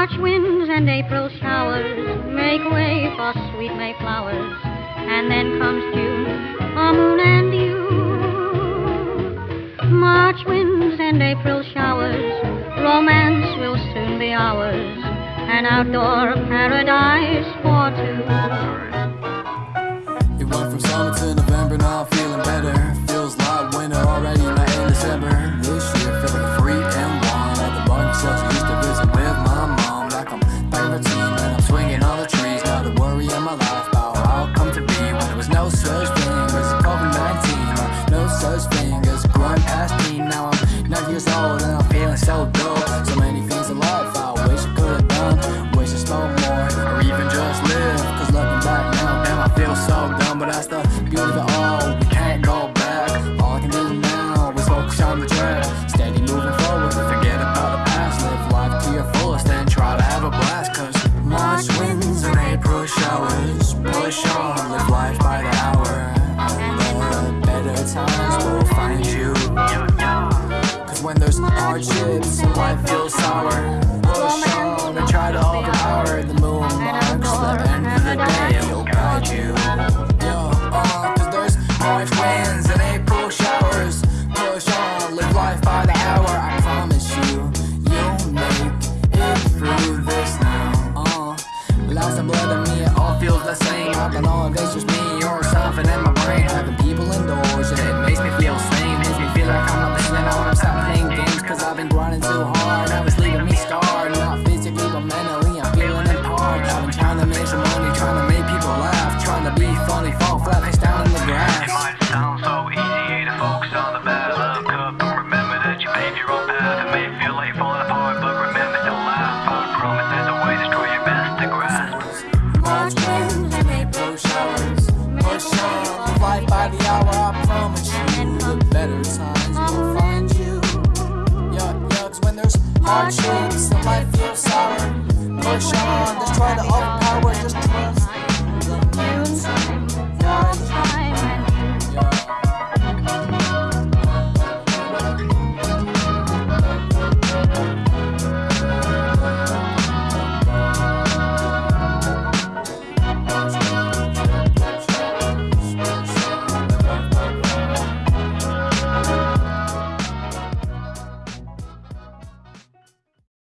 March winds and April showers make way for sweet May flowers, and then comes June, a moon and you. March winds and April showers, romance will soon be ours, an outdoor paradise for two. Push on, live life by the hour. And the better times will find you. Cause when there's hardships life feels sour, I've been grinding too hard. Now it's leaving me scarred, not physically but mentally. I'm feeling apart. I've been trying to make some money, trying to make people laugh, trying to be funny, fall flat face down in the grass. It grass. might sound so easy to focus on the bad luck cup and remember that you paved your own path. It may feel like falling apart, but remember to laugh. I promise there's a way to try your best to grasp. March winds and April showers. Push on, live life by the hour. I promise you, the better times there's hardships and life feels sour, push on, just try to overpower, just trust.